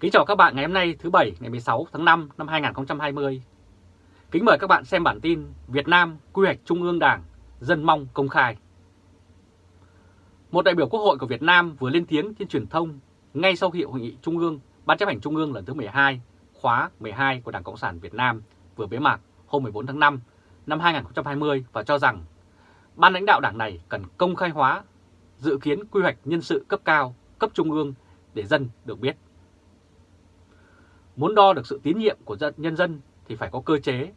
Kính chào các bạn ngày hôm nay thứ Bảy ngày 16 tháng 5 năm 2020. Kính mời các bạn xem bản tin Việt Nam quy hoạch Trung ương Đảng, dân mong công khai. Một đại biểu Quốc hội của Việt Nam vừa lên tiếng trên truyền thông ngay sau khi hội nghị Trung ương, Ban chấp hành Trung ương lần thứ 12, khóa 12 của Đảng Cộng sản Việt Nam vừa bế mạc hôm 14 tháng 5 năm 2020 và cho rằng ban lãnh đạo đảng này cần công khai hóa dự kiến quy hoạch nhân sự cấp cao, cấp trung ương để dân được biết. Muốn đo được sự tín nhiệm của nhân dân thì phải có cơ chế,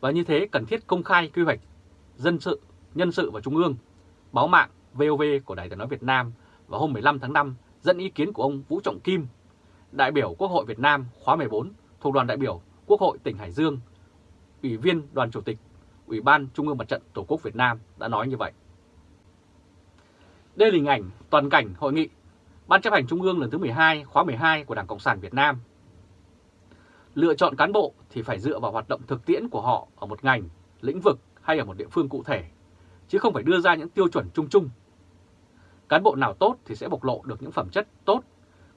và như thế cần thiết công khai quy hoạch dân sự, nhân sự và trung ương. Báo mạng VOV của Đài tiếng nói Việt Nam vào hôm 15 tháng 5 dẫn ý kiến của ông Vũ Trọng Kim, đại biểu Quốc hội Việt Nam khóa 14 thuộc đoàn đại biểu Quốc hội tỉnh Hải Dương, Ủy viên đoàn chủ tịch Ủy ban Trung ương Mặt trận Tổ quốc Việt Nam đã nói như vậy. Đây là hình ảnh toàn cảnh hội nghị Ban chấp hành Trung ương lần thứ 12 khóa 12 của Đảng Cộng sản Việt Nam Lựa chọn cán bộ thì phải dựa vào hoạt động thực tiễn của họ ở một ngành, lĩnh vực hay ở một địa phương cụ thể, chứ không phải đưa ra những tiêu chuẩn chung chung. Cán bộ nào tốt thì sẽ bộc lộ được những phẩm chất tốt,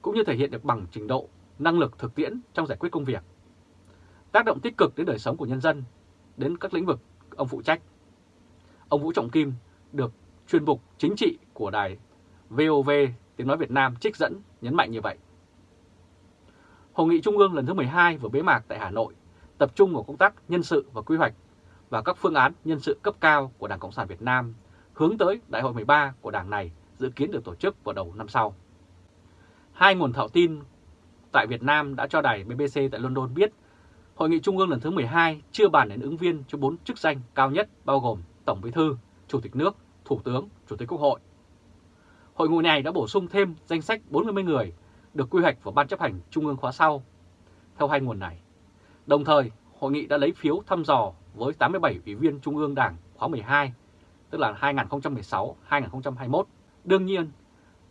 cũng như thể hiện được bằng trình độ, năng lực thực tiễn trong giải quyết công việc. Tác động tích cực đến đời sống của nhân dân, đến các lĩnh vực ông phụ trách. Ông Vũ Trọng Kim được chuyên mục chính trị của đài VOV tiếng nói Việt Nam trích dẫn nhấn mạnh như vậy. Hội nghị Trung ương lần thứ 12 vừa bế mạc tại Hà Nội, tập trung vào công tác nhân sự và quy hoạch và các phương án nhân sự cấp cao của Đảng Cộng sản Việt Nam hướng tới Đại hội 13 của Đảng này dự kiến được tổ chức vào đầu năm sau. Hai nguồn thạo tin tại Việt Nam đã cho đài BBC tại London biết Hội nghị Trung ương lần thứ 12 chưa bàn đến ứng viên cho bốn chức danh cao nhất bao gồm Tổng Bí thư, Chủ tịch nước, Thủ tướng, Chủ tịch Quốc hội. Hội nghị này đã bổ sung thêm danh sách 40 người được quy hoạch vào Ban chấp hành Trung ương khóa sau, theo hai nguồn này. Đồng thời, hội nghị đã lấy phiếu thăm dò với 87 ủy viên Trung ương Đảng khóa 12, tức là 2016-2021, đương nhiên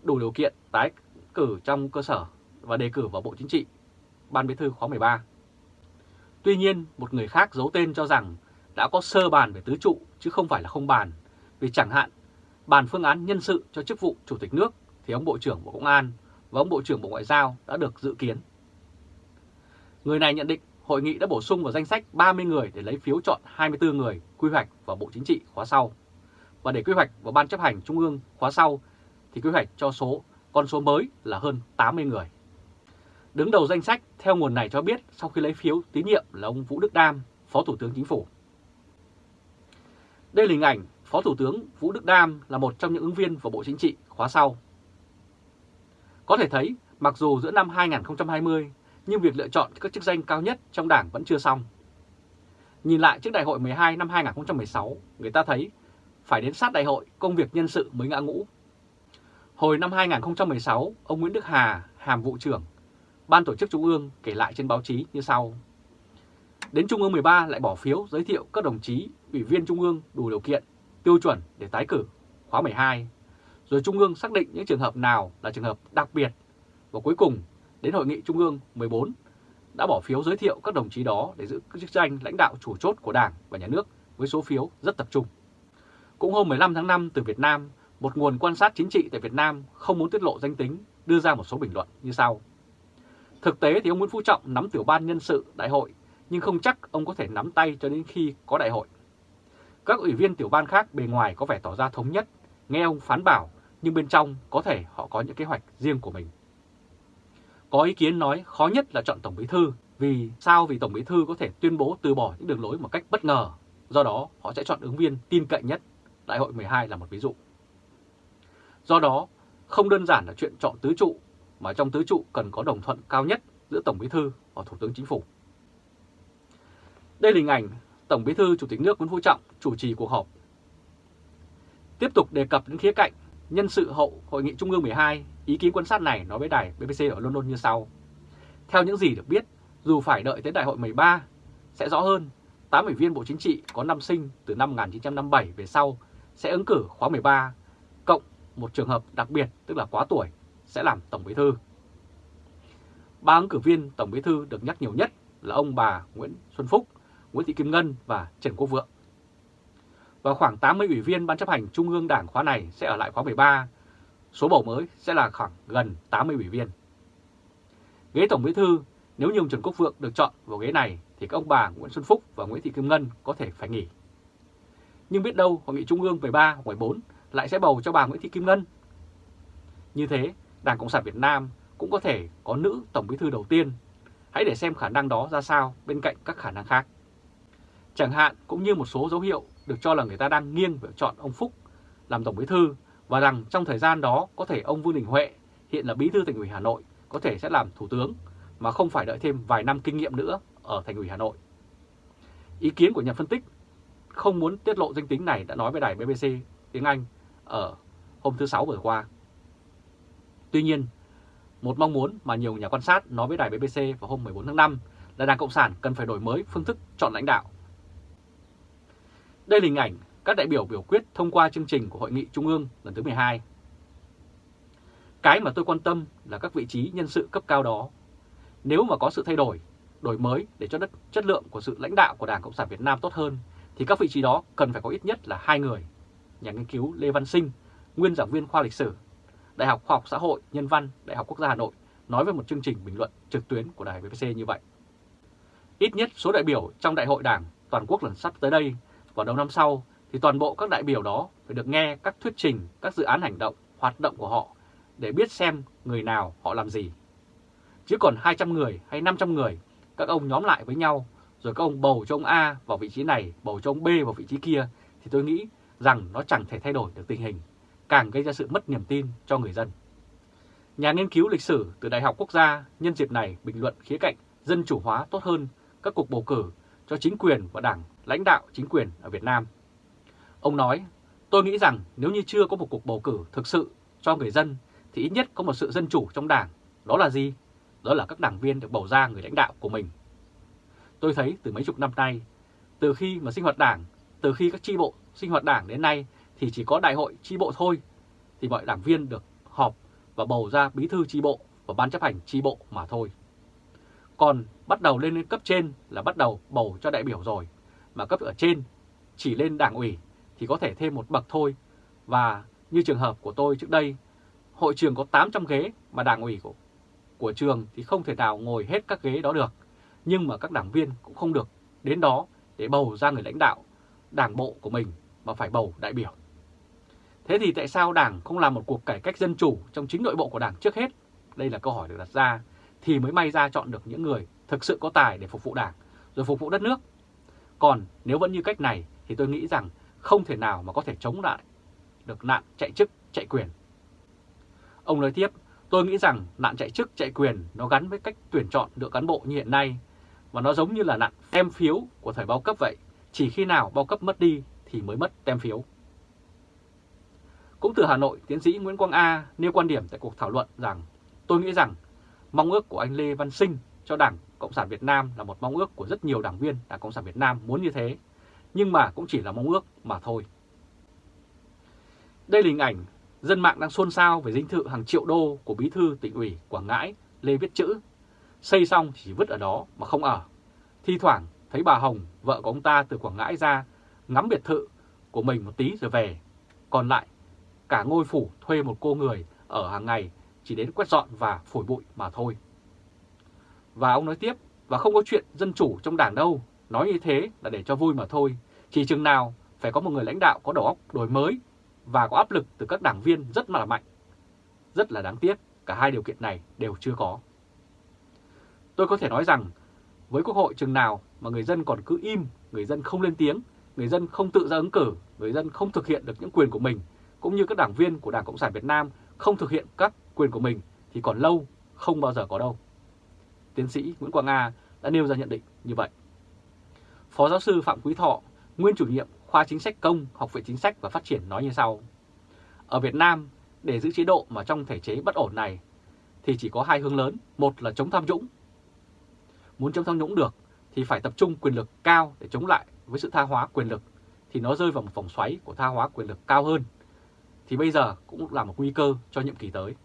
đủ điều kiện tái cử trong cơ sở và đề cử vào Bộ Chính trị, Ban Bí thư khóa 13. Tuy nhiên, một người khác giấu tên cho rằng đã có sơ bàn về tứ trụ chứ không phải là không bàn, vì chẳng hạn bàn phương án nhân sự cho chức vụ Chủ tịch nước thì ông Bộ trưởng Bộ Công an và ông Bộ trưởng Bộ Ngoại giao đã được dự kiến. Người này nhận định hội nghị đã bổ sung vào danh sách 30 người để lấy phiếu chọn 24 người quy hoạch vào Bộ Chính trị khóa sau. Và để quy hoạch vào Ban chấp hành Trung ương khóa sau thì quy hoạch cho số con số mới là hơn 80 người. Đứng đầu danh sách theo nguồn này cho biết sau khi lấy phiếu tín nhiệm là ông Vũ Đức Đam, Phó Thủ tướng Chính phủ. Đây là hình ảnh Phó Thủ tướng Vũ Đức Đam là một trong những ứng viên vào Bộ Chính trị khóa sau. Có thể thấy, mặc dù giữa năm 2020, nhưng việc lựa chọn các chức danh cao nhất trong đảng vẫn chưa xong. Nhìn lại trước đại hội 12 năm 2016, người ta thấy phải đến sát đại hội công việc nhân sự mới ngã ngũ. Hồi năm 2016, ông Nguyễn Đức Hà, hàm vụ trưởng, Ban tổ chức Trung ương kể lại trên báo chí như sau. Đến Trung ương 13 lại bỏ phiếu giới thiệu các đồng chí ủy viên Trung ương đủ điều kiện, tiêu chuẩn để tái cử khóa 12 rồi Trung ương xác định những trường hợp nào là trường hợp đặc biệt. Và cuối cùng, đến Hội nghị Trung ương 14 đã bỏ phiếu giới thiệu các đồng chí đó để giữ chức danh lãnh đạo chủ chốt của Đảng và Nhà nước với số phiếu rất tập trung. Cũng hôm 15 tháng 5 từ Việt Nam, một nguồn quan sát chính trị tại Việt Nam không muốn tiết lộ danh tính đưa ra một số bình luận như sau. Thực tế thì ông Nguyễn Phú Trọng nắm tiểu ban nhân sự đại hội, nhưng không chắc ông có thể nắm tay cho đến khi có đại hội. Các ủy viên tiểu ban khác bề ngoài có vẻ tỏ ra thống nhất, nghe ông phán bảo nhưng bên trong có thể họ có những kế hoạch riêng của mình. Có ý kiến nói khó nhất là chọn Tổng Bí Thư, vì sao? Vì Tổng Bí Thư có thể tuyên bố từ bỏ những đường lối một cách bất ngờ, do đó họ sẽ chọn ứng viên tin cậy nhất, Đại hội 12 là một ví dụ. Do đó, không đơn giản là chuyện chọn tứ trụ, mà trong tứ trụ cần có đồng thuận cao nhất giữa Tổng Bí Thư và Thủ tướng Chính phủ. Đây là hình ảnh Tổng Bí Thư Chủ tịch nước Nguyễn Phú Trọng chủ trì cuộc họp. Tiếp tục đề cập đến khía cạnh Nhân sự hậu Hội nghị Trung ương 12, ý kiến quan sát này nói với đài BBC ở London như sau. Theo những gì được biết, dù phải đợi tới đại hội 13, sẽ rõ hơn, 8 ủy viên Bộ Chính trị có năm sinh từ năm 1957 về sau sẽ ứng cử khóa 13, cộng một trường hợp đặc biệt tức là quá tuổi sẽ làm Tổng Bí Thư. Ba ứng cử viên Tổng Bí Thư được nhắc nhiều nhất là ông bà Nguyễn Xuân Phúc, Nguyễn Thị Kim Ngân và Trần Quốc Vượng và khoảng 80 ủy viên Ban chấp hành Trung ương Đảng khóa này sẽ ở lại khóa 13. Số bầu mới sẽ là khoảng gần 80 ủy viên. Ghế Tổng Bí thư, nếu như ông Trần Quốc Vượng được chọn vào ghế này thì các ông bà Nguyễn Xuân Phúc và Nguyễn Thị Kim Ngân có thể phải nghỉ. Nhưng biết đâu Hội nghị Trung ương 13 hoặc 14 lại sẽ bầu cho bà Nguyễn Thị Kim Ngân. Như thế, Đảng Cộng sản Việt Nam cũng có thể có nữ Tổng Bí thư đầu tiên. Hãy để xem khả năng đó ra sao bên cạnh các khả năng khác. Chẳng hạn cũng như một số dấu hiệu được cho là người ta đang nghiêng về chọn ông Phúc làm Tổng Bí thư và rằng trong thời gian đó có thể ông Vương Đình Huệ hiện là Bí thư Thành ủy Hà Nội có thể sẽ làm Thủ tướng mà không phải đợi thêm vài năm kinh nghiệm nữa ở Thành ủy Hà Nội. Ý kiến của nhà phân tích không muốn tiết lộ danh tính này đã nói với đài BBC tiếng Anh ở hôm thứ Sáu vừa qua. Tuy nhiên, một mong muốn mà nhiều nhà quan sát nói với đài BBC vào hôm 14 tháng 5 là Đảng Cộng sản cần phải đổi mới phương thức chọn lãnh đạo. Đây là hình ảnh các đại biểu biểu quyết thông qua chương trình của Hội nghị Trung ương lần thứ 12. Cái mà tôi quan tâm là các vị trí nhân sự cấp cao đó. Nếu mà có sự thay đổi, đổi mới để cho đất chất lượng của sự lãnh đạo của Đảng Cộng sản Việt Nam tốt hơn, thì các vị trí đó cần phải có ít nhất là hai người. Nhà nghiên cứu Lê Văn Sinh, nguyên giảng viên khoa lịch sử, Đại học Khoa học Xã hội Nhân văn, Đại học Quốc gia Hà Nội nói về một chương trình bình luận trực tuyến của đài BBC như vậy. Ít nhất số đại biểu trong Đại hội Đảng toàn quốc lần sắp tới đây vào đầu năm sau thì toàn bộ các đại biểu đó phải được nghe các thuyết trình, các dự án hành động, hoạt động của họ để biết xem người nào họ làm gì. Chứ còn 200 người hay 500 người, các ông nhóm lại với nhau, rồi các ông bầu cho ông A vào vị trí này, bầu cho ông B vào vị trí kia, thì tôi nghĩ rằng nó chẳng thể thay đổi được tình hình, càng gây ra sự mất niềm tin cho người dân. Nhà nghiên cứu lịch sử từ Đại học Quốc gia nhân dịp này bình luận khía cạnh dân chủ hóa tốt hơn các cuộc bầu cử cho chính quyền và đảng lãnh đạo chính quyền ở Việt Nam. Ông nói, tôi nghĩ rằng nếu như chưa có một cuộc bầu cử thực sự cho người dân thì ít nhất có một sự dân chủ trong đảng. Đó là gì? Đó là các đảng viên được bầu ra người lãnh đạo của mình. Tôi thấy từ mấy chục năm nay, từ khi mà sinh hoạt đảng, từ khi các chi bộ sinh hoạt đảng đến nay thì chỉ có đại hội chi bộ thôi, thì mọi đảng viên được họp và bầu ra bí thư chi bộ và ban chấp hành chi bộ mà thôi. Còn bắt đầu lên cấp trên là bắt đầu bầu cho đại biểu rồi, mà cấp ở trên chỉ lên đảng ủy thì có thể thêm một bậc thôi. Và như trường hợp của tôi trước đây, hội trường có 800 ghế mà đảng ủy của, của trường thì không thể nào ngồi hết các ghế đó được. Nhưng mà các đảng viên cũng không được đến đó để bầu ra người lãnh đạo đảng bộ của mình mà phải bầu đại biểu. Thế thì tại sao Đảng không làm một cuộc cải cách dân chủ trong chính nội bộ của Đảng trước hết? Đây là câu hỏi được đặt ra, thì mới may ra chọn được những người thực sự có tài để phục vụ Đảng, rồi phục vụ đất nước. Còn nếu vẫn như cách này thì tôi nghĩ rằng không thể nào mà có thể chống lại được nạn chạy chức, chạy quyền. Ông nói tiếp, tôi nghĩ rằng nạn chạy chức, chạy quyền nó gắn với cách tuyển chọn được cán bộ như hiện nay và nó giống như là nạn tem phiếu của thời bao cấp vậy. Chỉ khi nào bao cấp mất đi thì mới mất tem phiếu. Cũng từ Hà Nội, tiến sĩ Nguyễn Quang A nêu quan điểm tại cuộc thảo luận rằng tôi nghĩ rằng mong ước của anh Lê Văn Sinh cho Đảng Cộng sản Việt Nam là một mong ước của rất nhiều đảng viên Đảng Cộng sản Việt Nam muốn như thế, nhưng mà cũng chỉ là mong ước mà thôi. Đây là hình ảnh dân mạng đang xôn xao về dinh thự hàng triệu đô của bí thư tỉnh ủy Quảng Ngãi Lê Viết Chữ. Xây xong chỉ vứt ở đó mà không ở. Thi thoảng thấy bà Hồng, vợ của ông ta từ Quảng Ngãi ra, ngắm biệt thự của mình một tí rồi về. Còn lại, cả ngôi phủ thuê một cô người ở hàng ngày chỉ đến quét dọn và phổi bụi mà thôi. Và ông nói tiếp, và không có chuyện dân chủ trong đảng đâu, nói như thế là để cho vui mà thôi. Chỉ chừng nào phải có một người lãnh đạo có đầu óc đổi mới và có áp lực từ các đảng viên rất là mạnh. Rất là đáng tiếc, cả hai điều kiện này đều chưa có. Tôi có thể nói rằng, với Quốc hội chừng nào mà người dân còn cứ im, người dân không lên tiếng, người dân không tự ra ứng cử, người dân không thực hiện được những quyền của mình, cũng như các đảng viên của Đảng Cộng sản Việt Nam không thực hiện các quyền của mình thì còn lâu, không bao giờ có đâu. Tiến sĩ Nguyễn Quang Nga đã nêu ra nhận định như vậy. Phó giáo sư Phạm Quý Thọ, nguyên chủ nhiệm khoa chính sách công, Học viện Chính sách và Phát triển nói như sau. Ở Việt Nam, để giữ chế độ mà trong thể chế bất ổn này thì chỉ có hai hướng lớn, một là chống tham nhũng. Muốn chống tham nhũng được thì phải tập trung quyền lực cao để chống lại với sự tha hóa quyền lực thì nó rơi vào một vòng xoáy của tha hóa quyền lực cao hơn. Thì bây giờ cũng là một nguy cơ cho nhiệm kỳ tới.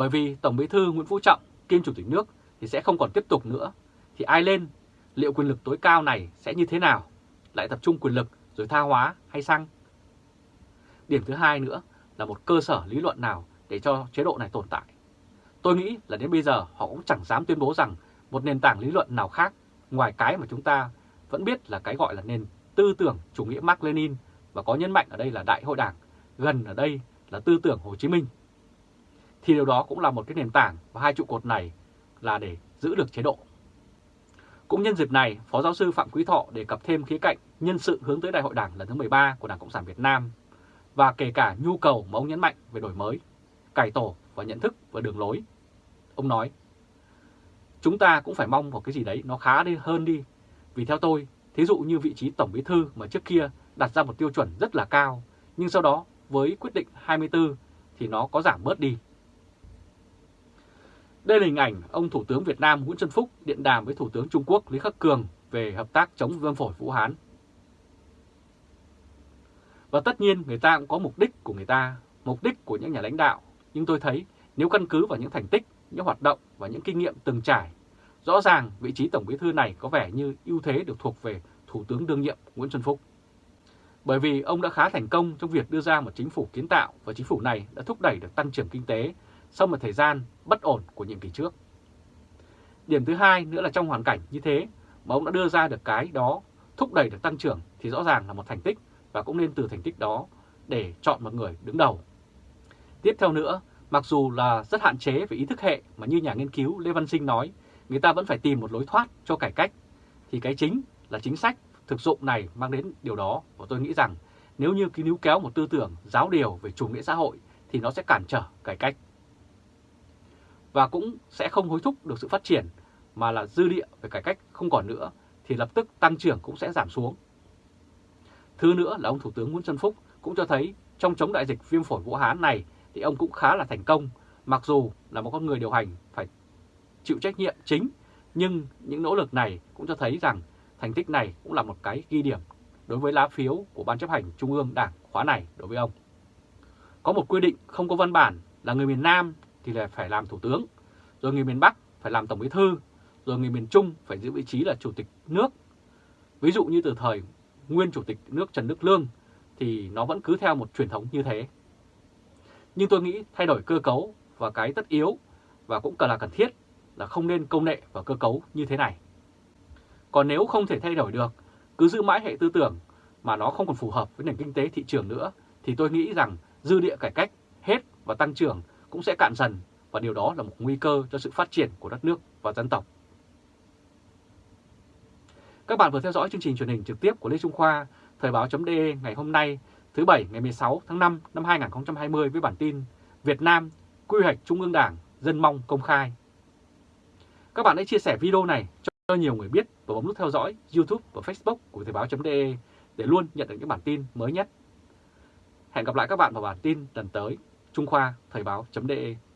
Bởi vì Tổng Bí thư Nguyễn Phú Trọng kiêm Chủ tịch nước thì sẽ không còn tiếp tục nữa. Thì ai lên, liệu quyền lực tối cao này sẽ như thế nào? Lại tập trung quyền lực rồi tha hóa hay sang? Điểm thứ hai nữa là một cơ sở lý luận nào để cho chế độ này tồn tại. Tôi nghĩ là đến bây giờ họ cũng chẳng dám tuyên bố rằng một nền tảng lý luận nào khác ngoài cái mà chúng ta vẫn biết là cái gọi là nền tư tưởng chủ nghĩa Mark Lenin và có nhấn mạnh ở đây là Đại hội Đảng, gần ở đây là tư tưởng Hồ Chí Minh. Thì điều đó cũng là một cái nền tảng và hai trụ cột này là để giữ được chế độ. Cũng nhân dịp này, Phó giáo sư Phạm Quý Thọ đề cập thêm khía cạnh nhân sự hướng tới Đại hội Đảng lần thứ 13 của Đảng Cộng sản Việt Nam và kể cả nhu cầu mà ông nhấn mạnh về đổi mới, cải tổ và nhận thức và đường lối. Ông nói, chúng ta cũng phải mong một cái gì đấy nó khá đi hơn đi. Vì theo tôi, thí dụ như vị trí Tổng Bí Thư mà trước kia đặt ra một tiêu chuẩn rất là cao, nhưng sau đó với quyết định 24 thì nó có giảm bớt đi. Đây là hình ảnh ông Thủ tướng Việt Nam Nguyễn Xuân Phúc điện đàm với Thủ tướng Trung Quốc Lý Khắc Cường về hợp tác chống viêm phổi Vũ Hán. Và tất nhiên người ta cũng có mục đích của người ta, mục đích của những nhà lãnh đạo. Nhưng tôi thấy nếu căn cứ vào những thành tích, những hoạt động và những kinh nghiệm từng trải, rõ ràng vị trí Tổng Bí Thư này có vẻ như ưu thế được thuộc về Thủ tướng đương nhiệm Nguyễn Xuân Phúc. Bởi vì ông đã khá thành công trong việc đưa ra một chính phủ kiến tạo và chính phủ này đã thúc đẩy được tăng trưởng kinh tế sau một thời gian bất ổn của nhiệm kỳ trước. Điểm thứ hai nữa là trong hoàn cảnh như thế mà ông đã đưa ra được cái đó thúc đẩy được tăng trưởng thì rõ ràng là một thành tích và cũng nên từ thành tích đó để chọn một người đứng đầu. Tiếp theo nữa, mặc dù là rất hạn chế về ý thức hệ mà như nhà nghiên cứu Lê Văn Sinh nói, người ta vẫn phải tìm một lối thoát cho cải cách, thì cái chính là chính sách thực dụng này mang đến điều đó và tôi nghĩ rằng nếu như cứ níu kéo một tư tưởng giáo điều về chủ nghĩa xã hội thì nó sẽ cản trở cải cách. Và cũng sẽ không hối thúc được sự phát triển mà là dư địa về cải cách không còn nữa thì lập tức tăng trưởng cũng sẽ giảm xuống. Thứ nữa là ông Thủ tướng Nguyễn Xuân Phúc cũng cho thấy trong chống đại dịch viêm phổi Vũ Hán này thì ông cũng khá là thành công, mặc dù là một con người điều hành phải chịu trách nhiệm chính, nhưng những nỗ lực này cũng cho thấy rằng thành tích này cũng là một cái ghi điểm đối với lá phiếu của Ban chấp hành Trung ương Đảng khóa này đối với ông. Có một quy định không có văn bản là người miền Nam thì là phải làm Thủ tướng, rồi người miền Bắc phải làm Tổng Bí Thư, rồi người miền Trung phải giữ vị trí là Chủ tịch nước. Ví dụ như từ thời nguyên Chủ tịch nước Trần Đức Lương thì nó vẫn cứ theo một truyền thống như thế. Nhưng tôi nghĩ thay đổi cơ cấu và cái tất yếu và cũng cần là cần thiết là không nên công nghệ và cơ cấu như thế này. Còn nếu không thể thay đổi được, cứ giữ mãi hệ tư tưởng mà nó không còn phù hợp với nền kinh tế thị trường nữa, thì tôi nghĩ rằng dư địa cải cách hết và tăng trưởng cũng sẽ cạn dần và điều đó là một nguy cơ cho sự phát triển của đất nước và dân tộc. Các bạn vừa theo dõi chương trình truyền hình trực tiếp của Lê Trung Khoa, Thời báo.de ngày hôm nay, thứ Bảy ngày 16 tháng 5 năm 2020 với bản tin Việt Nam quy hoạch Trung ương Đảng dân mong công khai. Các bạn hãy chia sẻ video này cho nhiều người biết và bấm nút theo dõi YouTube và Facebook của Thời báo.de để luôn nhận được những bản tin mới nhất. Hẹn gặp lại các bạn vào bản tin lần tới. Trung Khoa Thời báo.de